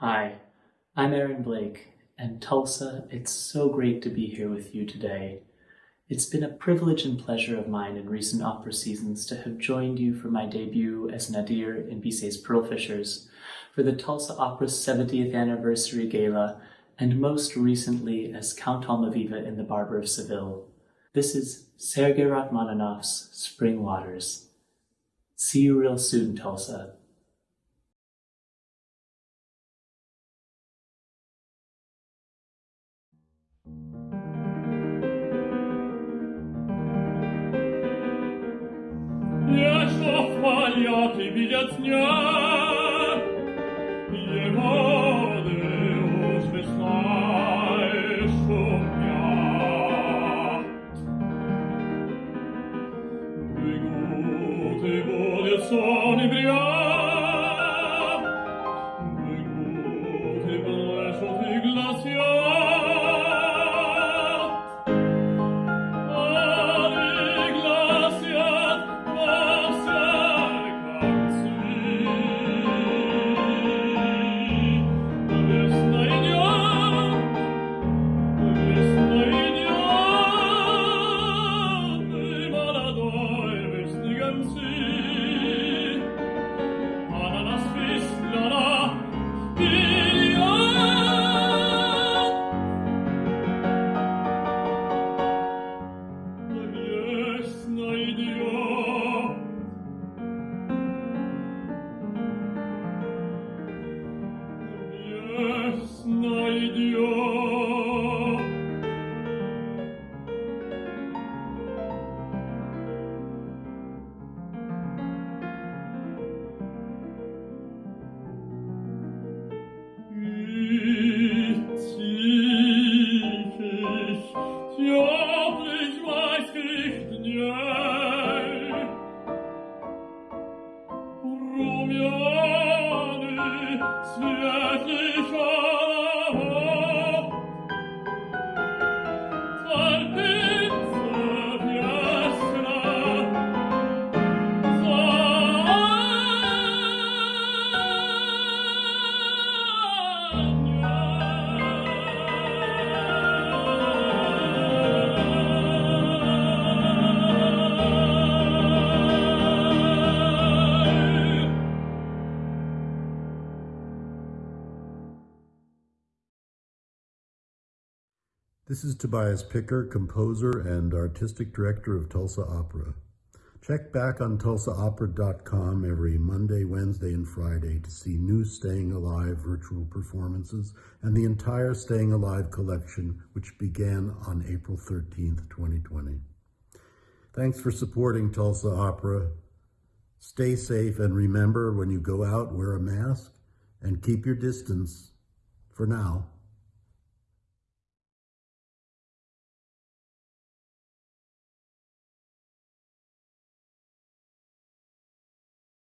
Hi, I'm Aaron Blake, and Tulsa, it's so great to be here with you today. It's been a privilege and pleasure of mine in recent opera seasons to have joined you for my debut as Nadir in Bizet's Pearlfishers, for the Tulsa Opera's 70th anniversary gala, and most recently as Count Almaviva in The Barber of Seville. This is Sergei Rachmaninoff's Spring Waters. See you real soon, Tulsa. svariati biljat snja je vode uzvesnaj Ясно идет. This is Tobias Picker, composer and artistic director of Tulsa Opera. Check back on tulsaopera.com every Monday, Wednesday, and Friday to see new Staying Alive virtual performances and the entire Staying Alive collection, which began on April 13th, 2020. Thanks for supporting Tulsa Opera. Stay safe and remember when you go out, wear a mask and keep your distance for now.